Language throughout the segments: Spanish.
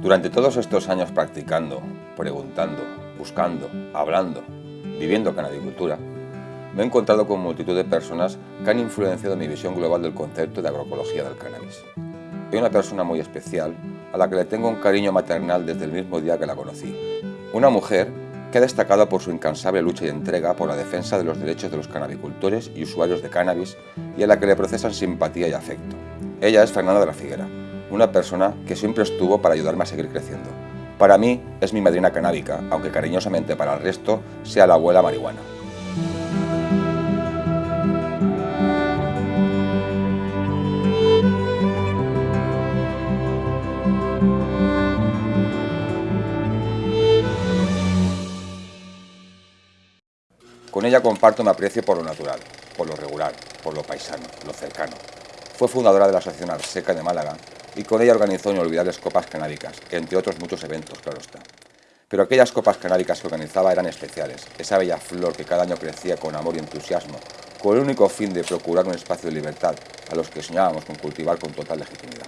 Durante todos estos años practicando, preguntando, buscando, hablando, viviendo canabicultura, me he encontrado con multitud de personas que han influenciado mi visión global del concepto de agroecología del cannabis. Hay una persona muy especial a la que le tengo un cariño maternal desde el mismo día que la conocí. Una mujer que ha destacado por su incansable lucha y entrega por la defensa de los derechos de los canabicultores y usuarios de cannabis y a la que le procesan simpatía y afecto. Ella es Fernanda de la Figuera, una persona que siempre estuvo para ayudarme a seguir creciendo. Para mí es mi madrina canábica, aunque cariñosamente para el resto sea la abuela marihuana. Con ella comparto mi aprecio por lo natural, por lo regular, por lo paisano, lo cercano. Fue fundadora de la Asociación Arseca de Málaga y con ella organizó inolvidables copas canábicas, entre otros muchos eventos, claro está. Pero aquellas copas canábicas que organizaba eran especiales, esa bella flor que cada año crecía con amor y entusiasmo, con el único fin de procurar un espacio de libertad a los que soñábamos con cultivar con total legitimidad.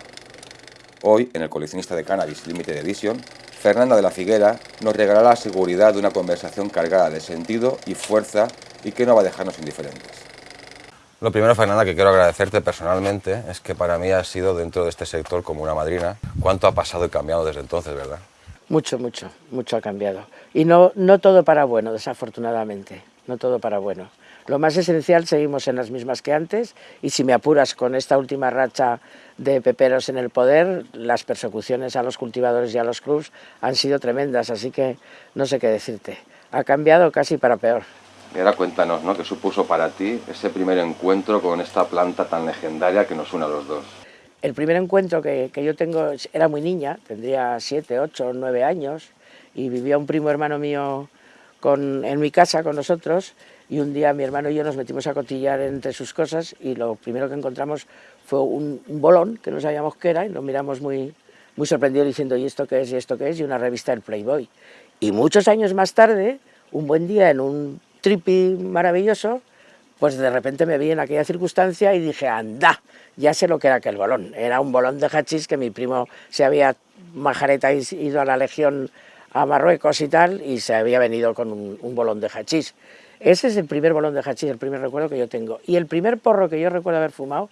Hoy, en el coleccionista de cannabis Limited Edition, Fernanda de la Figuera nos regalará la seguridad de una conversación cargada de sentido y fuerza y que no va a dejarnos indiferentes. Lo primero, Fernanda, que quiero agradecerte personalmente es que para mí has sido dentro de este sector como una madrina. ¿Cuánto ha pasado y cambiado desde entonces, verdad? Mucho, mucho, mucho ha cambiado. Y no, no todo para bueno, desafortunadamente, no todo para bueno. Lo más esencial, seguimos en las mismas que antes, y si me apuras con esta última racha de peperos en el poder, las persecuciones a los cultivadores y a los clubs han sido tremendas, así que no sé qué decirte. Ha cambiado casi para peor. Y ahora cuéntanos, ¿no? ¿Qué supuso para ti ese primer encuentro con esta planta tan legendaria que nos une a los dos? El primer encuentro que, que yo tengo, era muy niña, tendría 7, 8, 9 años, y vivía un primo hermano mío con, en mi casa con nosotros, y un día mi hermano y yo nos metimos a cotillar entre sus cosas, y lo primero que encontramos fue un, un bolón, que no sabíamos qué era, y lo miramos muy, muy sorprendidos diciendo, ¿y esto qué es? ¿y esto qué es? Y una revista del Playboy. Y muchos años más tarde, un buen día en un trippy maravilloso, pues de repente me vi en aquella circunstancia y dije, anda, ya sé lo que era aquel bolón. Era un bolón de hachís que mi primo se había majareta ido a la legión a Marruecos y tal, y se había venido con un, un bolón de hachís. Ese es el primer bolón de hachís, el primer recuerdo que yo tengo. Y el primer porro que yo recuerdo haber fumado,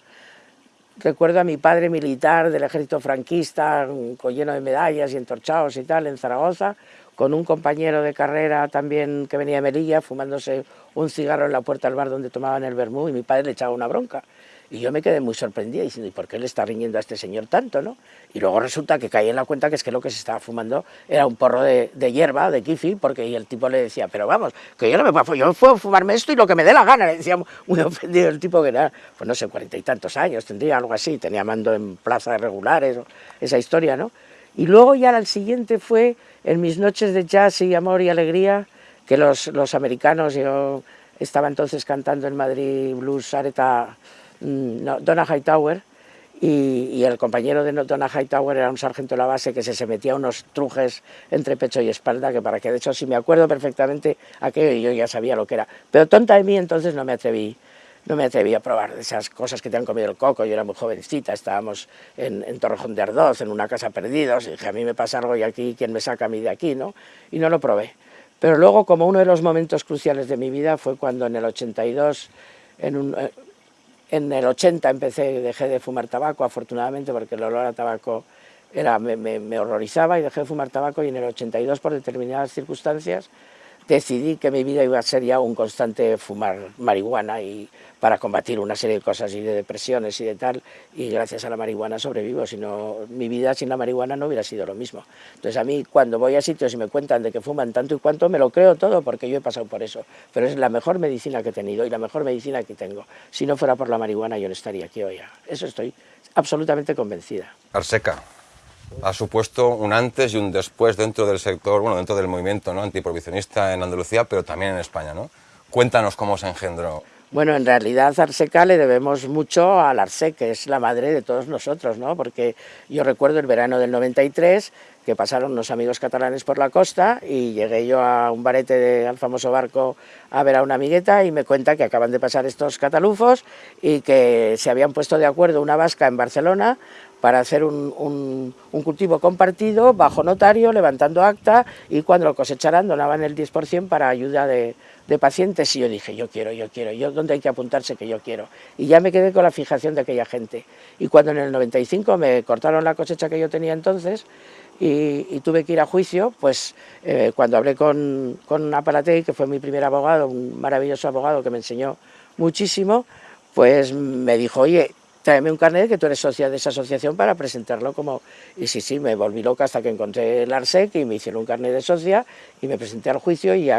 recuerdo a mi padre militar del ejército franquista, lleno de medallas y entorchados y tal, en Zaragoza, con un compañero de carrera también que venía de Melilla, fumándose un cigarro en la puerta del bar donde tomaban el vermú, y mi padre le echaba una bronca. Y yo me quedé muy sorprendida diciendo, ¿y por qué le está riñendo a este señor tanto? ¿no? Y luego resulta que caí en la cuenta que es que lo que se estaba fumando era un porro de, hierba, de kifi, porque el tipo le decía, pero vamos, que yo no me puedo, yo puedo fumarme esto y lo que me dé la gana, le decía muy ofendido el tipo que era, pues no sé, cuarenta y tantos años, tendría algo así, tenía mando en plazas regulares, esa historia, ¿no? Y luego ya el siguiente fue en mis noches de jazz y amor y alegría, que los, los americanos, yo estaba entonces cantando en Madrid blues Areta, Donna Hightower, y, y, el compañero de Donna Hightower era un sargento de la base que se, se metía unos trujes entre pecho y espalda, que para que de hecho si me acuerdo perfectamente aquello yo ya sabía lo que era. Pero tonta de mí entonces no me atreví, no me atreví a probar esas cosas que te han comido el coco, yo era muy jovencita, estábamos en, en Torrejón de Ardoz, en una casa perdidos, y dije, a mí me pasa algo y aquí, ¿quién me saca a mí de aquí? ¿no? Y no lo probé. Pero luego, como uno de los momentos cruciales de mi vida fue cuando en el 82, en, un, en el 80 empecé, dejé de fumar tabaco, afortunadamente, porque el olor a tabaco era, me horrorizaba y dejé de fumar tabaco y en el 82, por determinadas circunstancias, decidí que mi vida iba a ser ya un constante fumar marihuana y para combatir una serie de cosas y de depresiones y de tal, y gracias a la marihuana sobrevivo, si no, mi vida sin la marihuana no hubiera sido lo mismo. Entonces a mí cuando voy a sitios y me cuentan de que fuman tanto y cuanto, me lo creo todo porque yo he pasado por eso, pero es la mejor medicina que he tenido y la mejor medicina que tengo. Si no fuera por la marihuana yo no estaría aquí hoy. Eso estoy absolutamente convencida. Arseca, ha supuesto un antes y un después dentro del sector, bueno, dentro del movimiento ¿no? antiprohibicionista en Andalucía, pero también en España, ¿no? Cuéntanos cómo se engendró. Bueno, en realidad Arseca le debemos mucho al Arse, que es la madre de todos nosotros, ¿no? Porque yo recuerdo el verano del 93, que pasaron unos amigos catalanes por la costa y llegué yo a un barete del famoso barco a ver a una amigueta y me cuenta que acaban de pasar estos catalufos y que se habían puesto de acuerdo una vasca en Barcelona para hacer un, cultivo compartido bajo notario, levantando acta y cuando lo cosecharan donaban el 10% para ayuda de, de pacientes y yo dije, yo quiero, yo quiero, yo dónde hay que apuntarse que yo quiero. Y ya me quedé con la fijación de aquella gente. Y cuando en el 95 me cortaron la cosecha que yo tenía entonces y, tuve que ir a juicio, pues eh, cuando hablé con, con Apalatei, que fue mi primer abogado, un maravilloso abogado que me enseñó muchísimo, pues me dijo, oye, tráeme un carnet que tú eres socia de esa asociación para presentarlo como... Y sí, sí, me volví loca hasta que encontré el ARSEC y me hicieron un carnet de socia y me presenté al juicio y,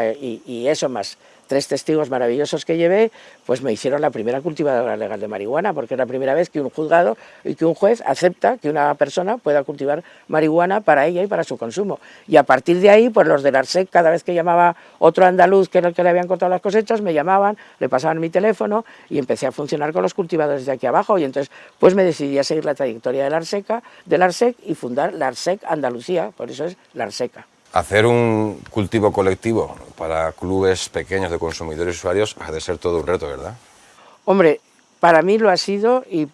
y eso más tres testigos maravillosos que llevé, pues me hicieron la primera cultivadora legal de marihuana, porque es la primera vez que un juzgado y que un juez acepta que una persona pueda cultivar marihuana para ella y para su consumo. Y a partir de ahí, pues los del ARSEC, cada vez que llamaba otro andaluz que era el que le habían cortado las cosechas, me llamaban, le pasaban mi teléfono y empecé a funcionar con los cultivadores de aquí abajo. Y entonces, pues me decidí a seguir la trayectoria del ARSEC, del ARSEC y fundar la ARSEC Andalucía, por eso es la ARSECA. Hacer un cultivo colectivo para clubes pequeños de consumidores y usuarios ha de ser todo un reto, ¿verdad? Hombre, para mí lo ha sido y,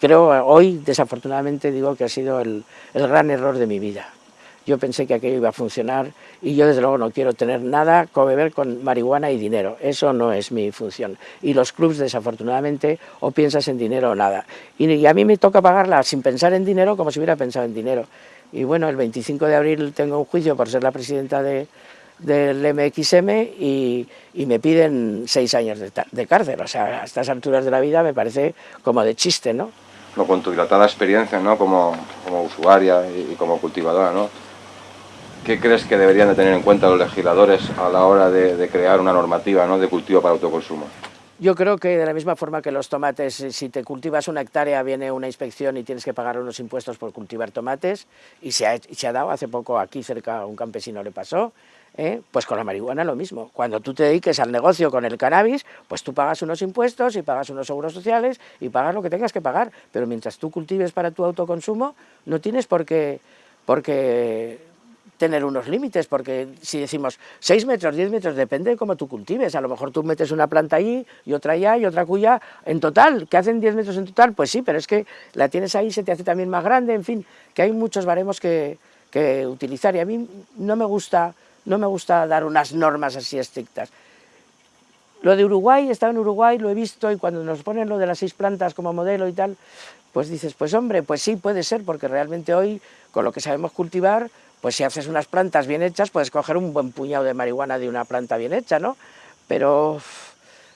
creo hoy, desafortunadamente, digo que ha sido el, gran error de mi vida. Yo pensé que aquello iba a funcionar y yo desde luego no quiero tener nada con beber con marihuana y dinero. Eso no es mi función. Y los clubs, desafortunadamente, o piensas en dinero o nada. y a mí me toca pagarla sin pensar en dinero como si hubiera pensado en dinero. Y bueno, el 25 de abril tengo un juicio por ser la presidenta de, del MXM y, me piden seis años de, cárcel. O sea, a estas alturas de la vida me parece como de chiste, ¿no? no con tu dilatada experiencia ¿no? como, como usuaria y, como cultivadora, ¿no? ¿qué crees que deberían de tener en cuenta los legisladores a la hora de, de crear una normativa ¿no? de cultivo para autoconsumo? Yo creo que de la misma forma que los tomates, eh, si te cultivas una hectárea viene una inspección y tienes que pagar unos impuestos por cultivar tomates, y se ha, se ha dado hace poco aquí cerca a un campesino le pasó, ¿eh? pues con la marihuana lo mismo. Cuando tú te dediques al negocio con el cannabis, pues tú pagas unos impuestos y pagas unos seguros sociales y pagas lo que tengas que pagar, pero mientras tú cultives para tu autoconsumo, no tienes por qué, por qué tener unos límites, porque si decimos 6 metros, 10 metros, depende de cómo tú cultives, a lo mejor tú metes una planta allí y otra allá y otra cuya, en total, ¿que hacen 10 metros en total? Pues sí, pero es que la tienes ahí, se te hace también más grande, en fin, que hay muchos baremos que, que utilizar y a mí no me gusta, no me gusta dar unas normas así estrictas. Lo de Uruguay, he estado en Uruguay, lo he visto y cuando nos ponen lo de las seis plantas como modelo y tal, pues dices, pues hombre, pues sí, puede ser, porque realmente hoy, con lo que sabemos cultivar, pues si haces unas plantas bien hechas, puedes coger un buen puñado de marihuana de una planta bien hecha, ¿no? Pero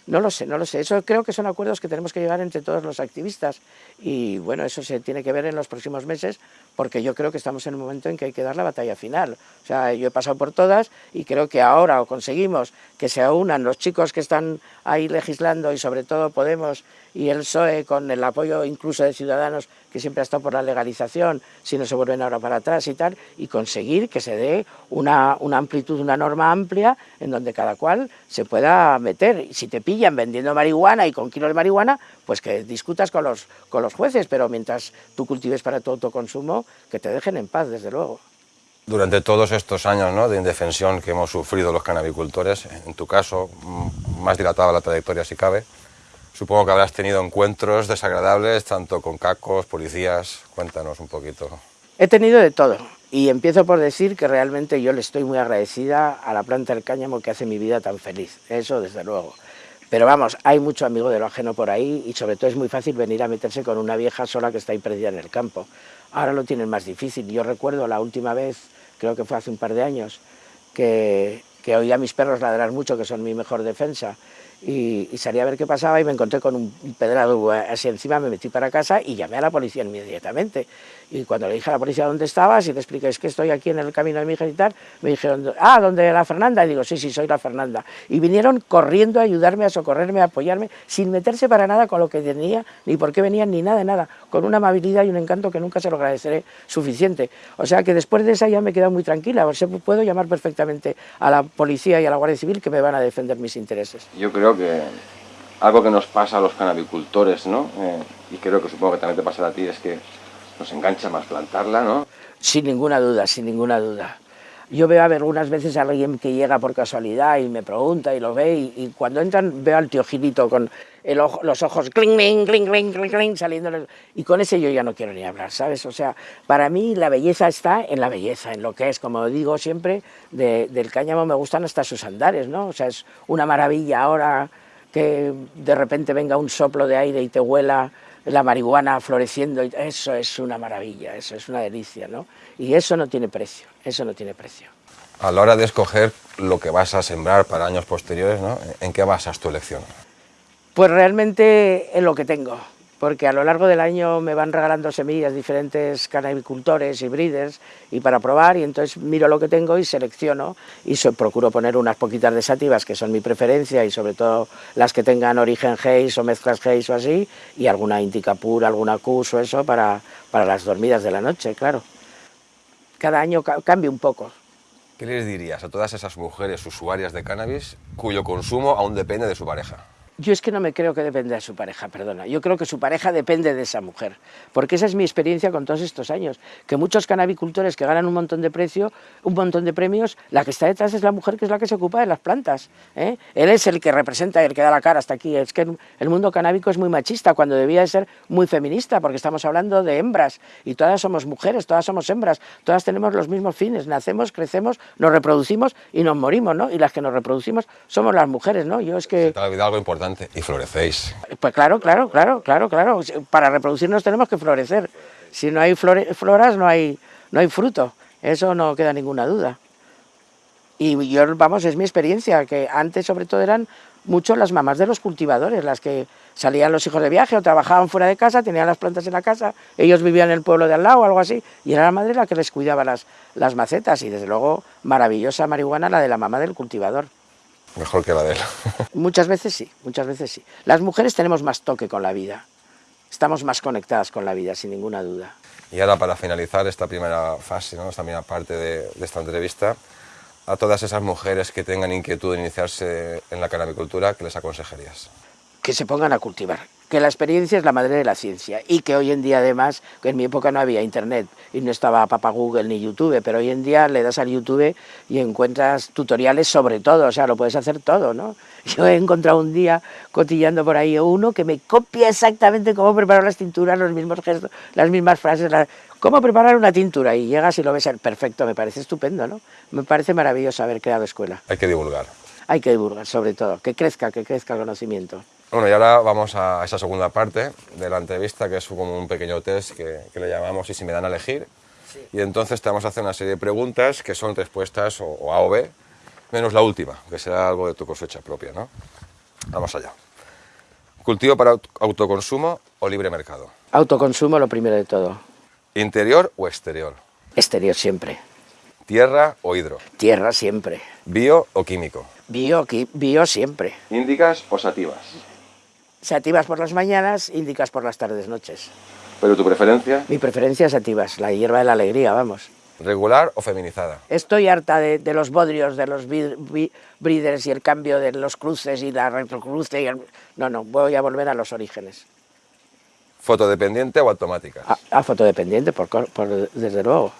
no lo sé, no lo sé. Eso creo que son acuerdos que tenemos que llegar entre todos los activistas y bueno, eso se tiene que ver en los próximos meses porque yo creo que estamos en un momento en que hay que dar la batalla final. O sea, yo he pasado por todas y creo que ahora o conseguimos que se unan los chicos que están ahí legislando y sobre todo Podemos y el PSOE con el apoyo incluso de Ciudadanos que siempre ha estado por la legalización, si no se vuelven ahora para atrás y tal, y conseguir que se dé una, una amplitud, una norma amplia en donde cada cual se pueda meter. Si te pillan vendiendo marihuana y con kilos de marihuana, pues que discutas con los, con los jueces, pero mientras tú cultives para tu autoconsumo, que te dejen en paz, desde luego. Durante todos estos años ¿no? de indefensión que hemos sufrido los canabicultores, en tu caso, más dilatada la trayectoria si cabe, supongo que habrás tenido encuentros desagradables, tanto con cacos, policías, cuéntanos un poquito. He tenido de todo, y empiezo por decir que realmente yo le estoy muy agradecida a la planta del cáñamo que hace mi vida tan feliz, eso desde luego. Pero vamos, hay mucho amigo de lo ajeno por ahí y sobre todo es muy fácil venir a meterse con una vieja sola que está ahí perdida en el campo. Ahora lo tienen más difícil. Yo recuerdo la última vez, creo que fue hace un par de años, que, que oía a mis perros ladrar mucho, que son mi mejor defensa, y, salí a ver qué pasaba y me encontré con un pedrado así encima, me metí para casa y llamé a la policía inmediatamente. Y cuando le dije a la policía dónde estabas y le expliqué, es que estoy aquí en el camino de mi hija y tal, me dijeron, ah, ¿dónde la Fernanda? Y digo, sí, sí, soy la Fernanda. Y vinieron corriendo a ayudarme, a socorrerme, a apoyarme, sin meterse para nada con lo que tenía, ni por qué venían, ni nada nada, con una amabilidad y un encanto que nunca se lo agradeceré suficiente. O sea que después de esa ya me he quedado muy tranquila, o sea, puedo llamar perfectamente a la policía y a la Guardia Civil que me van a defender mis intereses. Yo creo que algo que nos pasa a los canabicultores, ¿no? Eh, y creo que supongo que también te pasará a ti, es que nos engancha más plantarla, ¿no? Sin ninguna duda, sin ninguna duda. Yo veo algunas veces a alguien que llega por casualidad y me pregunta y lo ve y, cuando entran veo al tío Gilito con el los ojos cling, cling, cling, cling, cling, cling, saliendo y con ese yo ya no quiero ni hablar, ¿sabes? O sea, para mí la belleza está en la belleza, en lo que es, como digo siempre, del cáñamo me gustan hasta sus andares, ¿no? O sea, es una maravilla ahora que de repente venga un soplo de aire y te huela la marihuana floreciendo, eso es una maravilla, eso es una delicia, ¿no? Y eso no tiene precio, eso no tiene precio. A la hora de escoger lo que vas a sembrar para años posteriores, ¿no? ¿en qué basas tu elección? Pues realmente en lo que tengo porque a lo largo del año me van regalando semillas diferentes canabicultores y breeders y para probar y entonces miro lo que tengo y selecciono y procuro poner unas poquitas de sativas que son mi preferencia y sobre todo las que tengan origen Hayes o mezclas Hayes o así y alguna Indica pura, alguna Cus o eso para, para las dormidas de la noche, claro. Cada año cambia un poco. ¿Qué les dirías a todas esas mujeres usuarias de cannabis cuyo consumo aún depende de su pareja? Yo es que no me creo que dependa de su pareja, perdona. Yo creo que su pareja depende de esa mujer. Porque esa es mi experiencia con todos estos años. Que muchos canabicultores que ganan un montón de precio, un montón de premios, la que está detrás es la mujer que es la que se ocupa de las plantas. ¿eh? Él es el que representa, el que da la cara hasta aquí. Es que el mundo canábico es muy machista cuando debía de ser muy feminista, porque estamos hablando de hembras. Y todas somos mujeres, todas somos hembras. Todas tenemos los mismos fines. Nacemos, crecemos, nos reproducimos y nos morimos, ¿no? Y las que nos reproducimos somos las mujeres, ¿no? Yo es que... y florecéis. Pues claro, claro, claro, claro, claro. Para reproducirnos tenemos que florecer. Si no hay floras, no hay, no hay fruto. Eso no queda ninguna duda. Y yo, vamos, es mi experiencia, que antes sobre todo eran mucho las mamás de los cultivadores, las que salían los hijos de viaje o trabajaban fuera de casa, tenían las plantas en la casa, ellos vivían en el pueblo de al lado o algo así, y era la madre la que les cuidaba las, las macetas, y desde luego maravillosa marihuana la de la mamá del cultivador. Mejor que la de él. muchas veces sí, muchas veces sí. Las mujeres tenemos más toque con la vida. Estamos más conectadas con la vida, sin ninguna duda. Y ahora para finalizar esta primera fase, ¿no? esta primera parte de, de esta entrevista, a todas esas mujeres que tengan inquietud de iniciarse en la canabicultura, ¿qué les aconsejarías? Que se pongan a cultivar, que la experiencia es la madre de la ciencia y que hoy en día además, que en mi época no había internet y no estaba papá Google ni YouTube, pero hoy en día le das al YouTube y encuentras tutoriales sobre todo, o sea, lo puedes hacer todo, ¿no? Yo he encontrado un día cotillando por ahí uno que me copia exactamente cómo preparar las tinturas, los mismos gestos, las mismas frases, cómo preparar una tintura y llegas y lo ves perfecto, me parece estupendo, ¿no? Me parece maravilloso haber creado escuela. Hay que divulgar. Hay que divulgar, sobre todo, que crezca, que crezca el conocimiento. Bueno, y ahora vamos a esa segunda parte de la entrevista, que es como un pequeño test que, le llamamos y si me dan a elegir. Y entonces te vamos a hacer una serie de preguntas que son respuestas o, A o B, menos la última, que será algo de tu cosecha propia, ¿no? Vamos allá. ¿Cultivo para autoconsumo o libre mercado? Autoconsumo lo primero de todo. ¿Interior o exterior? Exterior siempre. ¿Tierra o hidro? Tierra siempre. ¿Bio o químico? Bio, bio siempre. ¿Índicas o sativas? Sativas por las mañanas, índicas por las tardes, noches. ¿Pero tu preferencia? Mi preferencia es sativas, la hierba de la alegría, vamos. ¿Regular o feminizada? Estoy harta de, los bodrios, de los breeders y el cambio de los cruces y la retrocruce. Y No, no, voy a volver a los orígenes. ¿Fotodependiente o automática? A, fotodependiente, por, desde luego.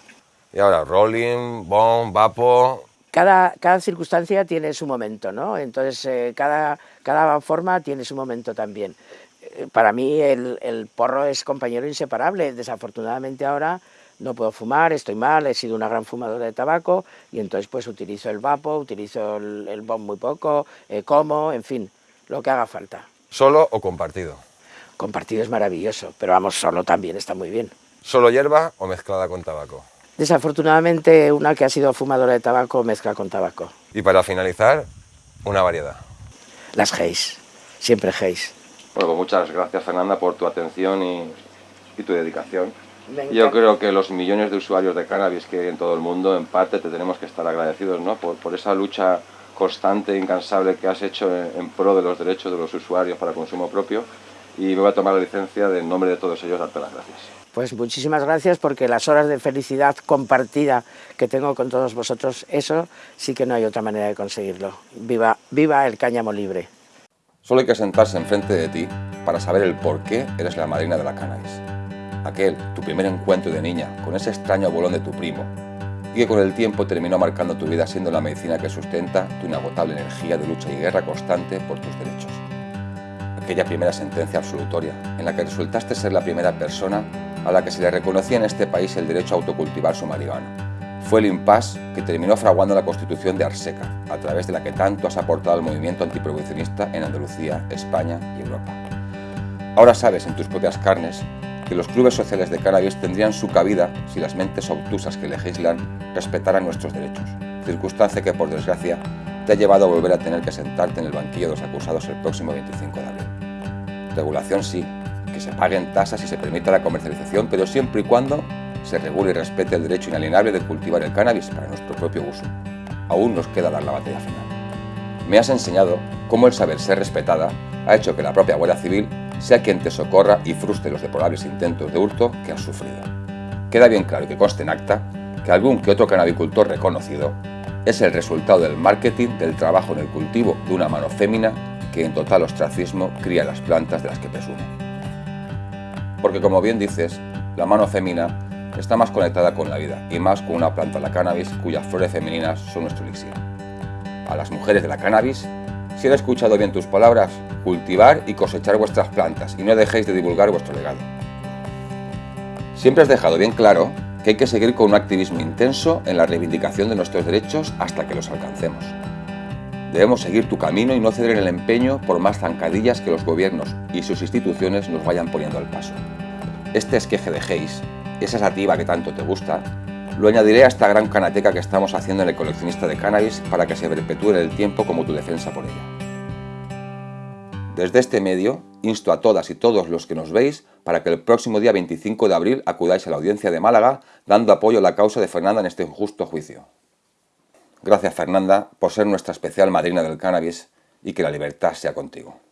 Y ahora, rolling, bomb, vapo cada, cada circunstancia tiene su momento, ¿no? Entonces, eh, cada, cada forma tiene su momento también. Eh, para mí el, el, porro es compañero inseparable. Desafortunadamente ahora no puedo fumar, estoy mal, he sido una gran fumadora de tabaco y entonces pues utilizo el vapo, utilizo el, el bomb muy poco, eh, como, en fin, lo que haga falta. ¿Solo o compartido? Compartido es maravilloso, pero vamos, solo también está muy bien. ¿Solo hierba o mezclada con tabaco? Desafortunadamente, una que ha sido fumadora de tabaco mezcla con tabaco. Y para finalizar, una variedad. Las Hayes, siempre Hayes. Bueno, pues muchas gracias Fernanda por tu atención y, tu dedicación. Yo creo que los millones de usuarios de cannabis que hay en todo el mundo, en parte te tenemos que estar agradecidos ¿no? por, esa lucha constante e incansable que has hecho en, pro de los derechos de los usuarios para consumo propio y me voy a tomar la licencia de en nombre de todos ellos darte las gracias. Pues muchísimas gracias porque las horas de felicidad compartida que tengo con todos vosotros, eso sí que no hay otra manera de conseguirlo. Viva, viva el cáñamo libre. Solo hay que sentarse enfrente de ti para saber el por qué eres la madrina de la cannabis. Aquel, tu primer encuentro de niña, con ese extraño bolón de tu primo, y que con el tiempo terminó marcando tu vida siendo la medicina que sustenta tu inagotable energía de lucha y guerra constante por tus derechos. Aquella primera sentencia absolutoria, en la que resultaste ser la primera persona a la que se le reconocía en este país el derecho a autocultivar su marihuana, fue el impasse que terminó fraguando la Constitución de Arseca, a través de la que tanto has aportado al movimiento antiprohibicionista en Andalucía, España y Europa. Ahora sabes en tus propias carnes que los clubes sociales de cannabis tendrían su cabida si las mentes obtusas que legislan respetaran nuestros derechos, circunstancia que por desgracia te ha llevado a volver a tener que sentarte en el banquillo de los acusados el próximo 25 de abril. Regulación sí, que se paguen tasas y se permita la comercialización, pero siempre y cuando se regule y respete el derecho inalienable de cultivar el cannabis para nuestro propio uso. Aún nos queda dar la batalla final. Me has enseñado cómo el saber ser respetada ha hecho que la propia Guardia Civil sea quien te socorra y frustre los deplorables intentos de hurto que has sufrido. Queda bien claro que conste en acta que algún que otro cannabicultor reconocido es el resultado del marketing del trabajo en el cultivo de una mano fémina que en total ostracismo cría las plantas de las que presume. Porque como bien dices, la mano fémina está más conectada con la vida y más con una planta, la cannabis, cuyas flores femeninas son nuestro elixir. A las mujeres de la cannabis, si han escuchado bien tus palabras, cultivar y cosechar vuestras plantas y no dejéis de divulgar vuestro legado. Siempre has dejado bien claro que hay que seguir con un activismo intenso en la reivindicación de nuestros derechos hasta que los alcancemos. Debemos seguir tu camino y no ceder en el empeño por más zancadillas que los gobiernos y sus instituciones nos vayan poniendo al paso. Este esqueje de Hayes esa sativa que tanto te gusta, lo añadiré a esta gran canateca que estamos haciendo en el coleccionista de cannabis para que se perpetúe en el tiempo como tu defensa por ella. Desde este medio, insto a todas y todos los que nos veis para que el próximo día 25 de abril acudáis a la audiencia de Málaga dando apoyo a la causa de Fernanda en este injusto juicio. Gracias Fernanda por ser nuestra especial madrina del cannabis y que la libertad sea contigo.